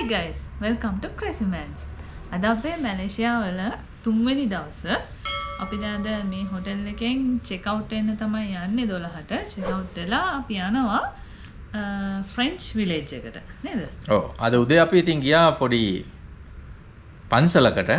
Hi guys, welcome to Crazy Mans. අද අපේ මැලේසියාවල තුන්වෙනි දවස අපි දැන් අද මේ හොටෙල් එකෙන් චෙක් අවුට් වෙන්න තමයි යන්නේ 12ට. චෙක් අවුට් වෙලා අපි යනවා ෆ්‍රෙන්ච් විලේජ් එකට. නේද? ඔව් අද උදේ අපි ඉතින් ගියා පොඩි පන්සලකට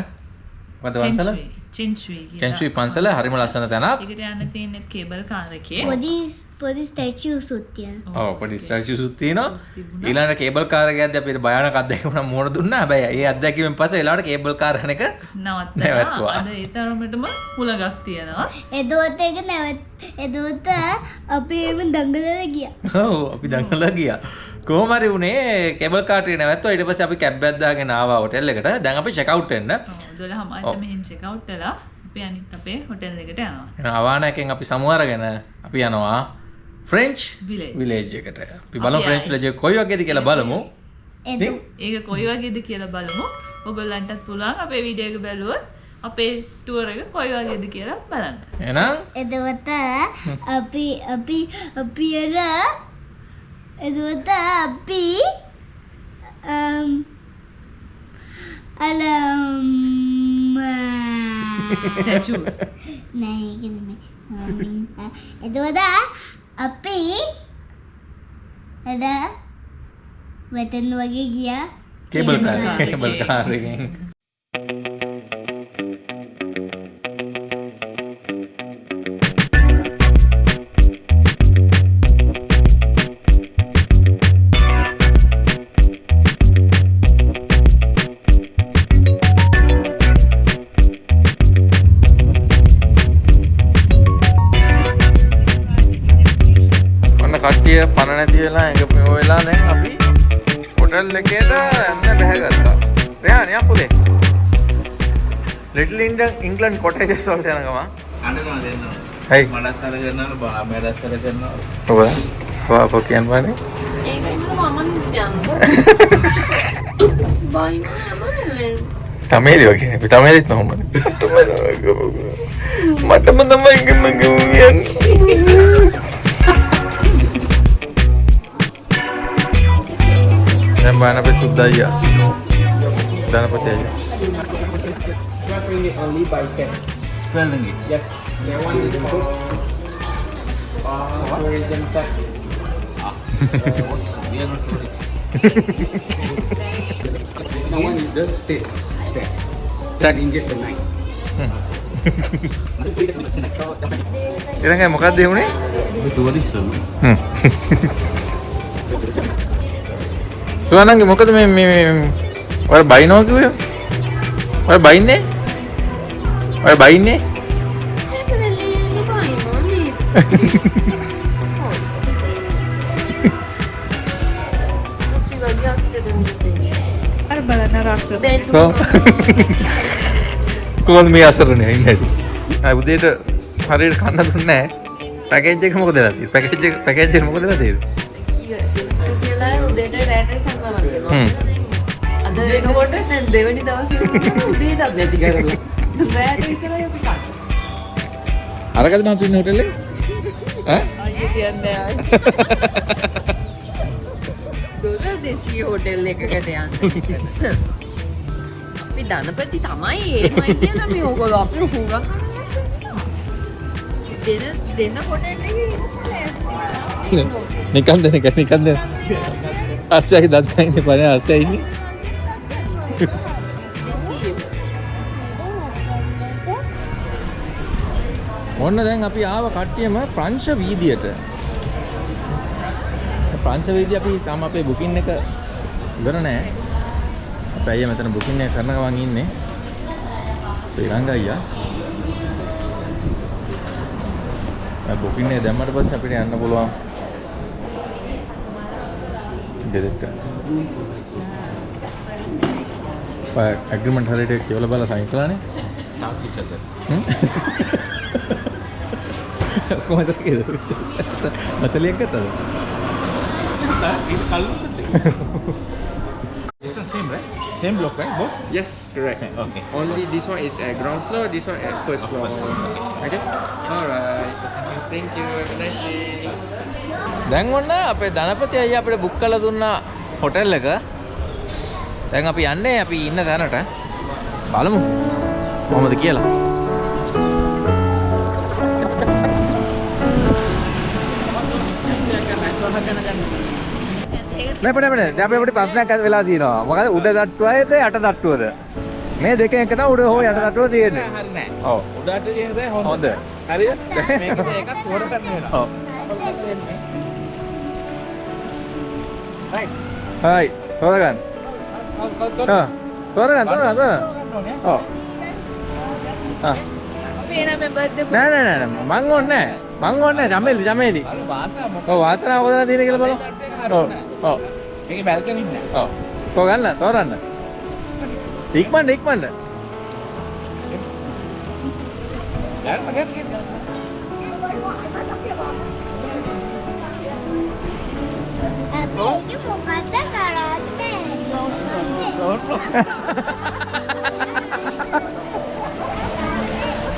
මොකද පන්සල චින්චුයි කියලා. චෙන්චුයි පන්සල හරිම ලස්සන තැනක් ඒකට යන්න තියෙන්නේ කේබල් කාර් එකේ. පොඩි පොඩි ස්ටැචු සුත්තිය ඔව් පොඩි ස්ටැචුස් තියෙනවා තිබුණා. ඊළඟට කේබල් කාර් එක යද්දී අපිට භයානක අත්දැකීමක් මුණ දුන්නා හැබැයි ඒ අත්දැකීමෙන් පස්සේ ඊළඟට කේබල් කාර් එක නවත්තලා නැවැත්තුවා. අද ඒ තරමටම හුලගක් තියෙනවා. එදෝත එක නැවත් එදෝත අපි එම දඟලල ගිය ඔව් අපි දඟලලා ගියා කොහොම හරි උනේ කේබල් කාර් එක නැවැත්තුවා ඊට පස්සේ අපි කැබ් එකක් දාගෙන ආවා හොටෙල් එකට දැන් අපි චෙක් අවුට් වෙන්න ඔව් 12 මට මෙහෙන් චෙක් අවුට් වෙලා අපි අනිත් අපේ හොටෙල් එකට යනවා. එහෙනම් අවානයකින් අපි සමු අරගෙන අපි යනවා ෆ්‍රෙන්ච් Village. විලේජ් එකට අපි බලමු ෆ්‍රෙන්ච්. විලේජ් කොයි වගේද කියලා බලමු ඒක කොයි වගේද කියලා බලමු. ඔයගොල්ලන්ටත් පුළුවන් අපේ වීඩියෝ එක බැලුවොත් අපේ ටුවර් එක කොයි වගේද කියලා බලන්න. එහෙනම් එදවත අපි අපි අපි අර එදවත අපි අම්, අලම් Statues. නෑ ඒක නෙමෙයි. එදවත අපි අද වෙතන් වගේ ගියා cable Cable car car cable එකේ. කාර් නැති වෙලා එක මෙෝ වෙලා දැන් අපි හොටල් එකට යන්න බැහැගත්තා. රෙහාන් යම් පුතේ. ලිටල් ඉන්ඩන් ඉංග්ලන්ඩ් කොටේජස් වලට යන ගම. අඬනවා දෙන්නවා. හයි. මඩස්සර කරනවා බා මඩස්සර කරනවා. ඔබ වාප කියන්න බෑනේ. තමේරි වගේ අපි තමේරිත් නොහොමද මටම තමයි ගම ගමයන් දැන් Banana sudah ya. Banana putih aja. only by 10. 12 ringgit? Yes. Ah. one is good. Uh, tourism tax. Ah. We are not tourists. no one is just stay. Tax. Tax. Ringgit per night. Kira nggak mau kadeh ini? Itu waris loh. සුවනන්ගේ මොකද මේ මේ ඔය බයිනෝ කිව්වේ? ඔය බයින්නේ? ඔය බයින්නේ? අර බලන්න රස. කොහොම- කොහොමද මේ අසරණේ ඉන්නේ? ආ උදේට හරියට කන්න දුන්නේ නැහැ. පැකේජ් එක මොකද වෙලා තියෙන්නේ? පැකේජ් එක පැකේජ් එක මොකද වෙලා තියෙන්නේ? හ්ම්. අද වෙනකොට දැන් දෙවැනි දවසේ උදේටත් නැති කරලා. රෑට විතරයි අපි කන්නේ. අරකද මම ඉන්නේ හොටෙල් එකේ? ඈ? අයියේ කියන්නේ. ඩොලර් 200 හොටෙල් එකකට යන්නේ. අපි ධනපති තමයි ඒමයි කියලා මේ ඕගොල්ලෝ අපි හුඟක් දෙන දෙන හොටෙල් එකේ ඉන්නේ. නිකන් දෙන නිකන් දෙන. අස්සයි දත්තයිනේ පනේ අස්සයිනේ. ඔන්න දැන් අපි ආව කට්ටියම ප්‍රංශ වීදියට. ප්‍රංශ වීදිය අපි තාම අපේ බුකින් එක ඉවර නෑ. අපේ අයියා මෙතන බුකින් එක කරන ගමන් ඉන්නේ. ශ්‍රී ලංකා අයියා. බුකින් එක දැම්මට පස්සේ අපිට යන්න පුළුවන්. ගෙදරට. ඔය ඇග්‍රීමන්ට් හරියට කියලා බලලා සයින් කළානේ. Tapi saja. හ්ම්? කොහොමද කියලා මතලියක් ගත්තද? Ini kalau This one same, right? same block right both Yes, correct. Okay. Only this one is at ground floor, this one at first floor. Okay? Alright. Thank you. Have a nice day. දැන් ඔන්න අපේ ධනපති අයියා අපිට book කරලා දුන්නා hotel එක දැන් අපි යන්නේ අපි ඉන්න තැනට. බලමු. කොහොමද කියලා. නෑ පඩ පඩ දැන් අපි අපිට ප්‍රශ්නයක් ඇති වෙලා තියෙනවා. මොකද උඩ තට්ටුවයිද යට තට්ටුවද? මේ දෙකෙන් එක තමයි උඩ හෝ යට තට්ටුව තියෙන්නේ. හරි නෑ. ඔව්. උඩට තියෙන දේ හොඳ. හරිද? මේකද එකක් තෝර ගන්න වෙනවා. ඔව්. Right. හයි. තෝරගන්න. ආ. තෝරගන්න තෝරගන්න තෝරගන්න. ඔව්. ආ. අපි එන මේ බර්ත්ඩේ නෑ නෑ නෑ නෑ. මං ඕනේ නෑ. මං ඕනේ නෑ ජමෙලි ජමෙලි. අර වාසනාව මොකක්ද? ඔව් වාසනාව කොතනද තියෙන්නේ කියලා බලමු. ඔව්. ඔව්. මේකේ බැල්කනි නෑ. ඔව්. තෝරගන්න තෝරන්න. ඉක්මනට ඉක්මනට. දැන් මගෙන් 너? 유포 갔다가 라떼.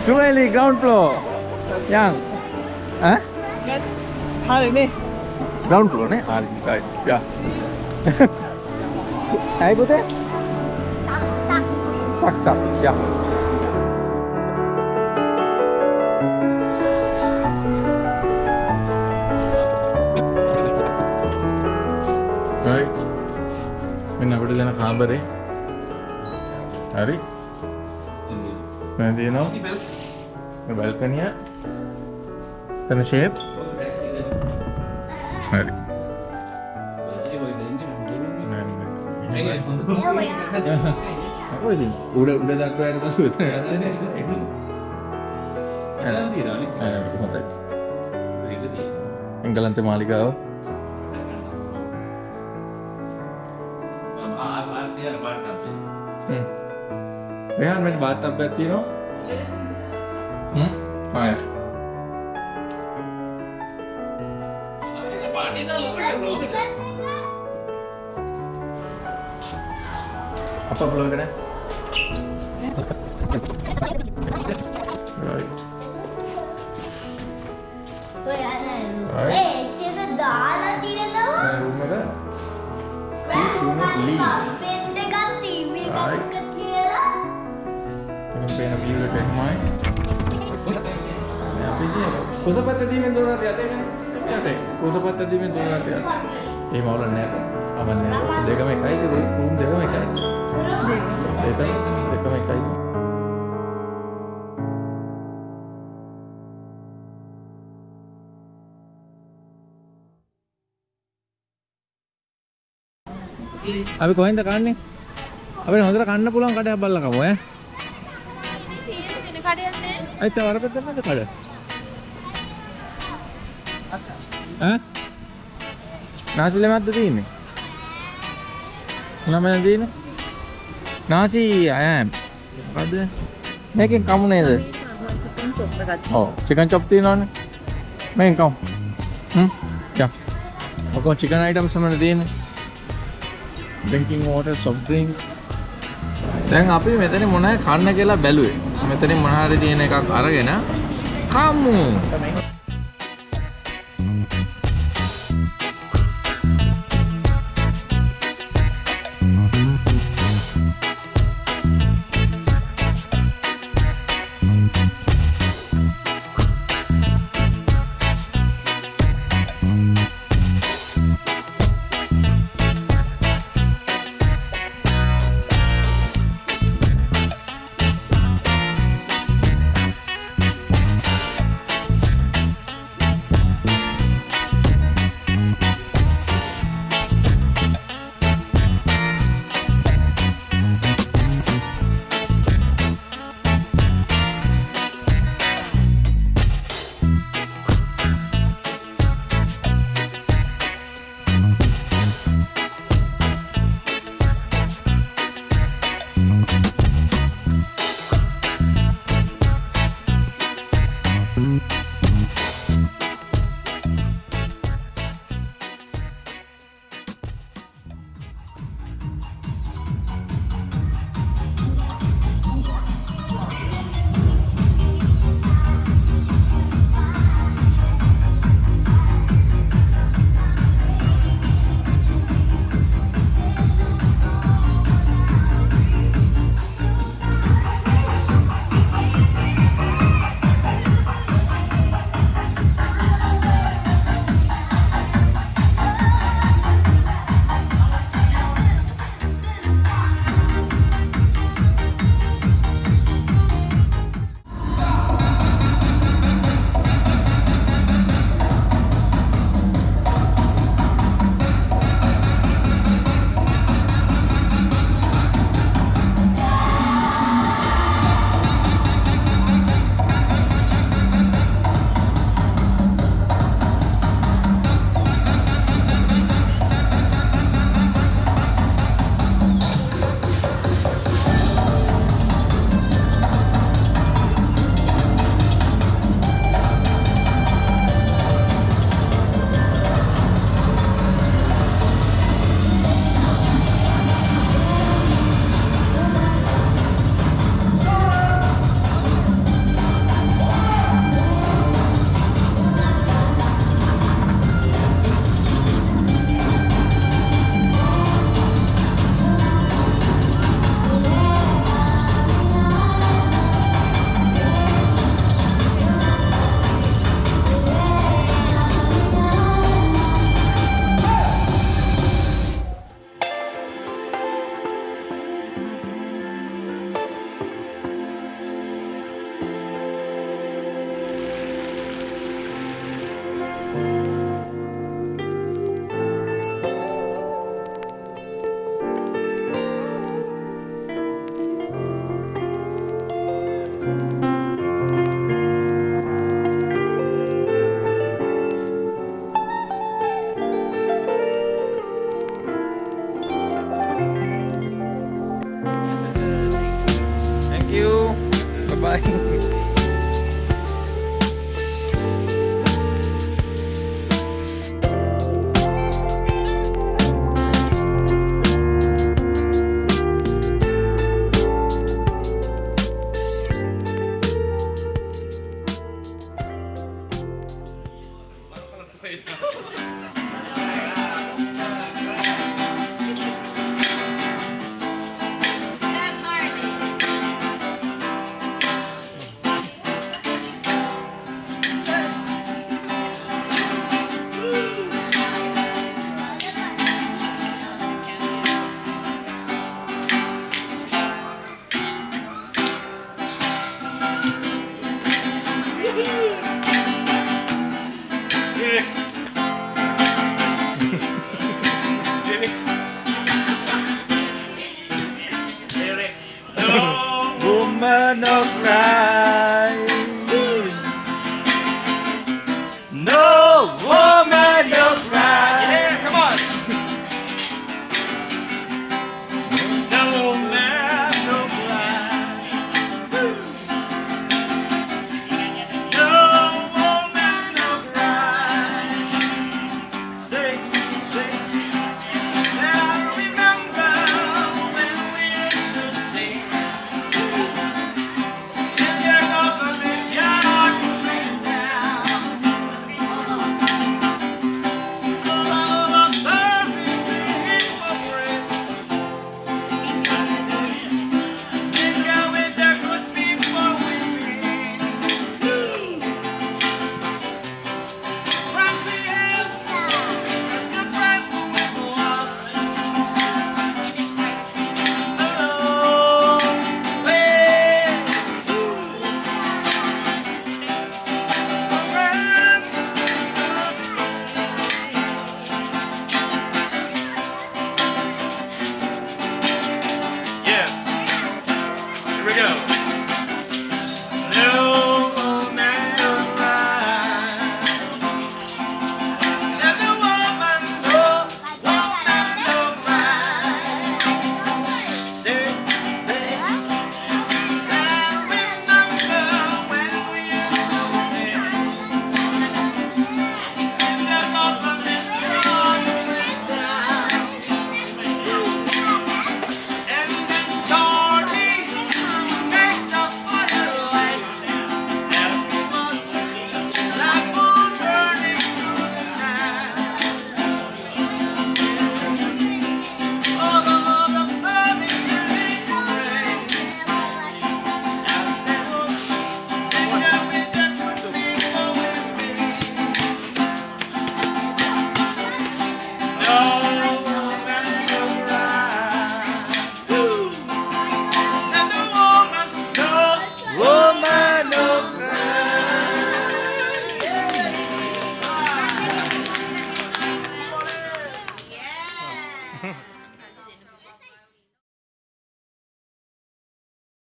Sueli ground floor. Yang. Hả? Hai đi. Ground floor này, hai cái. Dạ. Ai bố thế? Tắc tắc. Tắc tắc. Dạ. මෙන්න අපිට දෙන කාමරේ. හරි. මම තියෙනවා මේ බල්කනිය. තන ෂේප්. හරි. ඔය ඉතින් උඩ උඩ දක්වාට තමයි උතන හොඳයි. එංගලන්ත මාලිගාව. Hm. Rehan, wenn weiter Bettino? Hm? Ah ja. apa vlog ini? Net. Aman net. Deka mai kai tu room deka mai kai. Desa deka mai kai. අපි කොහෙන්ද කන්නේ? අපිට හොඳට කන්න පුළුවන් කඩයක් බලලා කමු ඈ. ඇයි තව අර පැත්තට නැද්ද කඩ? ඈ? නාසි ලෙමක්ද තියෙන්නේ? ළමයි තියෙන්නේ? නාසි අයම්. මොකද්ද? මේකෙන් කමු නේද? ඔව් චිකන් චොප් තියෙනවනේ. මේකෙන් කමු. හ්ම්. යා. ඔකෝ චිකන් අයිටම්ස් තමයි තියෙන්නේ. drinking water soft drink දැන් අපි මෙතන මොනවද කන්න කියලා බැලුවේ. මෙතනින් මොන හරි තියෙන එකක් අරගෙන කමු.